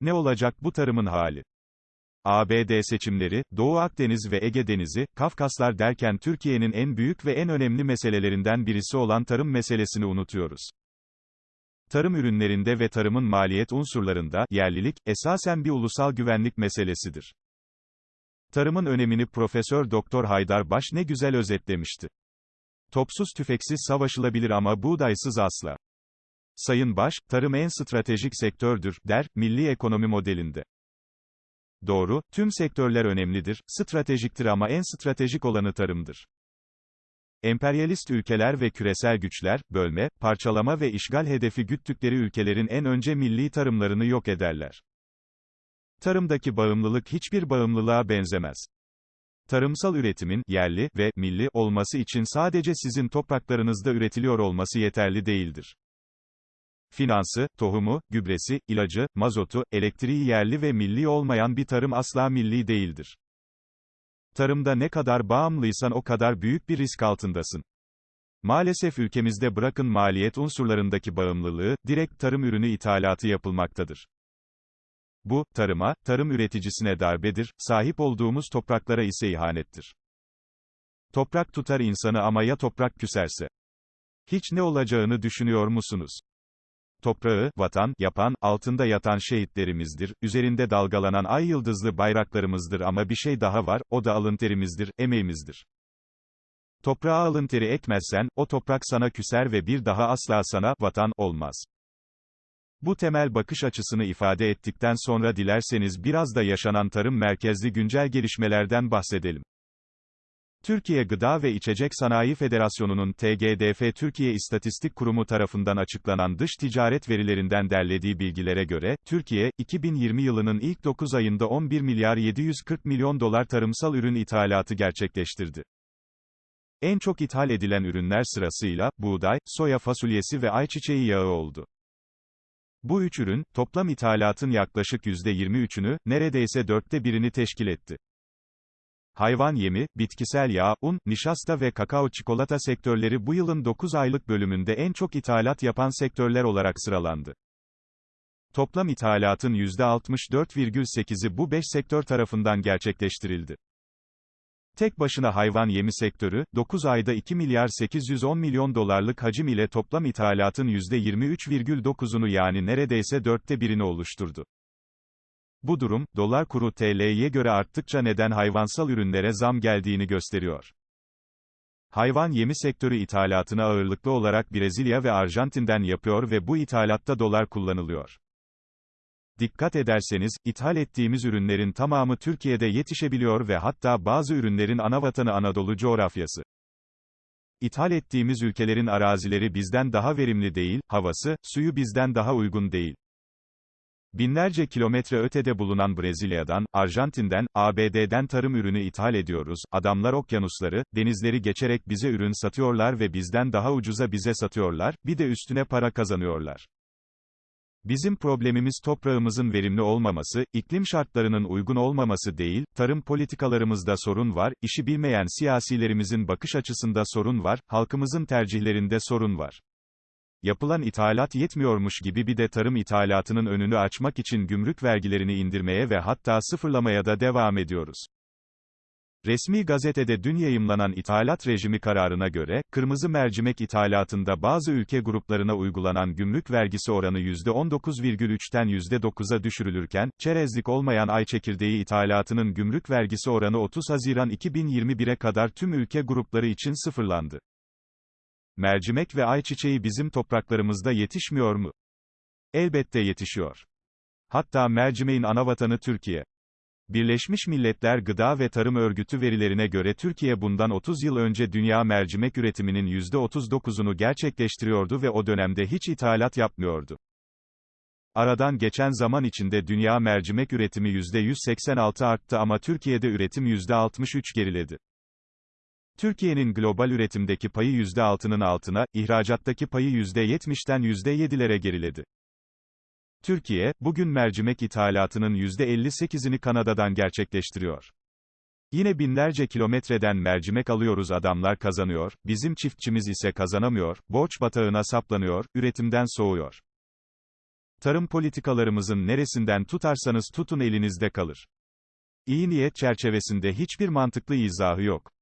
Ne olacak bu tarımın hali? ABD seçimleri, Doğu Akdeniz ve Ege Denizi, Kafkaslar derken Türkiye'nin en büyük ve en önemli meselelerinden birisi olan tarım meselesini unutuyoruz. Tarım ürünlerinde ve tarımın maliyet unsurlarında, yerlilik, esasen bir ulusal güvenlik meselesidir. Tarımın önemini Profesör Doktor Haydar Baş ne güzel özetlemişti. Topsuz tüfeksiz savaşılabilir ama buğdaysız asla. Sayın Baş, tarım en stratejik sektördür, der, milli ekonomi modelinde. Doğru, tüm sektörler önemlidir, stratejiktir ama en stratejik olanı tarımdır. Emperyalist ülkeler ve küresel güçler, bölme, parçalama ve işgal hedefi güttükleri ülkelerin en önce milli tarımlarını yok ederler. Tarımdaki bağımlılık hiçbir bağımlılığa benzemez. Tarımsal üretimin, yerli ve milli olması için sadece sizin topraklarınızda üretiliyor olması yeterli değildir. Finansı, tohumu, gübresi, ilacı, mazotu, elektriği yerli ve milli olmayan bir tarım asla milli değildir. Tarımda ne kadar bağımlıysan o kadar büyük bir risk altındasın. Maalesef ülkemizde bırakın maliyet unsurlarındaki bağımlılığı, direkt tarım ürünü ithalatı yapılmaktadır. Bu, tarıma, tarım üreticisine darbedir, sahip olduğumuz topraklara ise ihanettir. Toprak tutar insanı ama ya toprak küserse? Hiç ne olacağını düşünüyor musunuz? Toprağı, vatan, yapan, altında yatan şehitlerimizdir, üzerinde dalgalanan ay yıldızlı bayraklarımızdır ama bir şey daha var, o da alın terimizdir, emeğimizdir. Toprağa alın teri ekmezsen, o toprak sana küser ve bir daha asla sana, vatan, olmaz. Bu temel bakış açısını ifade ettikten sonra dilerseniz biraz da yaşanan tarım merkezli güncel gelişmelerden bahsedelim. Türkiye Gıda ve İçecek Sanayi Federasyonu'nun TGDF Türkiye İstatistik Kurumu tarafından açıklanan dış ticaret verilerinden derlediği bilgilere göre, Türkiye, 2020 yılının ilk 9 ayında 11 milyar 740 milyon dolar tarımsal ürün ithalatı gerçekleştirdi. En çok ithal edilen ürünler sırasıyla, buğday, soya fasulyesi ve ayçiçeği yağı oldu. Bu üç ürün, toplam ithalatın yaklaşık %23'ünü, neredeyse dörtte birini teşkil etti. Hayvan yemi, bitkisel yağ, un, nişasta ve kakao çikolata sektörleri bu yılın 9 aylık bölümünde en çok ithalat yapan sektörler olarak sıralandı. Toplam ithalatın %64,8'i bu 5 sektör tarafından gerçekleştirildi. Tek başına hayvan yemi sektörü, 9 ayda 2 milyar 810 milyon dolarlık hacim ile toplam ithalatın %23,9'unu yani neredeyse dörtte birini oluşturdu. Bu durum, dolar kuru TL'ye göre arttıkça neden hayvansal ürünlere zam geldiğini gösteriyor. Hayvan yemi sektörü ithalatını ağırlıklı olarak Brezilya ve Arjantin'den yapıyor ve bu ithalatta dolar kullanılıyor. Dikkat ederseniz, ithal ettiğimiz ürünlerin tamamı Türkiye'de yetişebiliyor ve hatta bazı ürünlerin anavatanı Anadolu coğrafyası. İthal ettiğimiz ülkelerin arazileri bizden daha verimli değil, havası, suyu bizden daha uygun değil. Binlerce kilometre ötede bulunan Brezilya'dan, Arjantin'den, ABD'den tarım ürünü ithal ediyoruz, adamlar okyanusları, denizleri geçerek bize ürün satıyorlar ve bizden daha ucuza bize satıyorlar, bir de üstüne para kazanıyorlar. Bizim problemimiz toprağımızın verimli olmaması, iklim şartlarının uygun olmaması değil, tarım politikalarımızda sorun var, işi bilmeyen siyasilerimizin bakış açısında sorun var, halkımızın tercihlerinde sorun var. Yapılan ithalat yetmiyormuş gibi bir de tarım ithalatının önünü açmak için gümrük vergilerini indirmeye ve hatta sıfırlamaya da devam ediyoruz. Resmi gazetede dün yayımlanan ithalat rejimi kararına göre, kırmızı mercimek ithalatında bazı ülke gruplarına uygulanan gümrük vergisi oranı %19,3'ten %9'a düşürülürken, çerezlik olmayan ay çekirdeği ithalatının gümrük vergisi oranı 30 Haziran 2021'e kadar tüm ülke grupları için sıfırlandı. Mercimek ve ayçiçeği bizim topraklarımızda yetişmiyor mu? Elbette yetişiyor. Hatta mercimeğin anavatanı Türkiye. Birleşmiş Milletler Gıda ve Tarım Örgütü verilerine göre Türkiye bundan 30 yıl önce dünya mercimek üretiminin %39'unu gerçekleştiriyordu ve o dönemde hiç ithalat yapmıyordu. Aradan geçen zaman içinde dünya mercimek üretimi %186 arttı ama Türkiye'de üretim %63 geriledi. Türkiye'nin global üretimdeki payı %6'nın altına, ihracattaki payı %70'ten %7'lere geriledi. Türkiye, bugün mercimek ithalatının %58'ini Kanada'dan gerçekleştiriyor. Yine binlerce kilometreden mercimek alıyoruz adamlar kazanıyor, bizim çiftçimiz ise kazanamıyor, borç batağına saplanıyor, üretimden soğuyor. Tarım politikalarımızın neresinden tutarsanız tutun elinizde kalır. İyi niyet çerçevesinde hiçbir mantıklı izahı yok.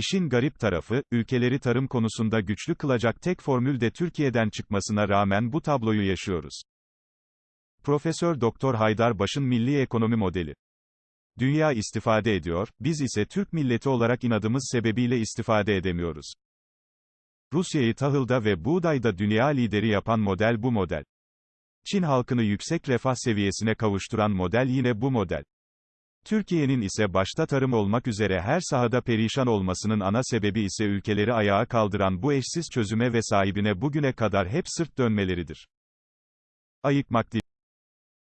İşin garip tarafı, ülkeleri tarım konusunda güçlü kılacak tek formül de Türkiye'den çıkmasına rağmen bu tabloyu yaşıyoruz. Profesör Doktor Haydar Baş'ın Milli Ekonomi Modeli. Dünya istifade ediyor, biz ise Türk milleti olarak inadımız sebebiyle istifade edemiyoruz. Rusya'yı tahılda ve buğdayda dünya lideri yapan model bu model. Çin halkını yüksek refah seviyesine kavuşturan model yine bu model. Türkiye'nin ise başta tarım olmak üzere her sahada perişan olmasının ana sebebi ise ülkeleri ayağa kaldıran bu eşsiz çözüme ve sahibine bugüne kadar hep sırt dönmeleridir. Ayıkmak değil.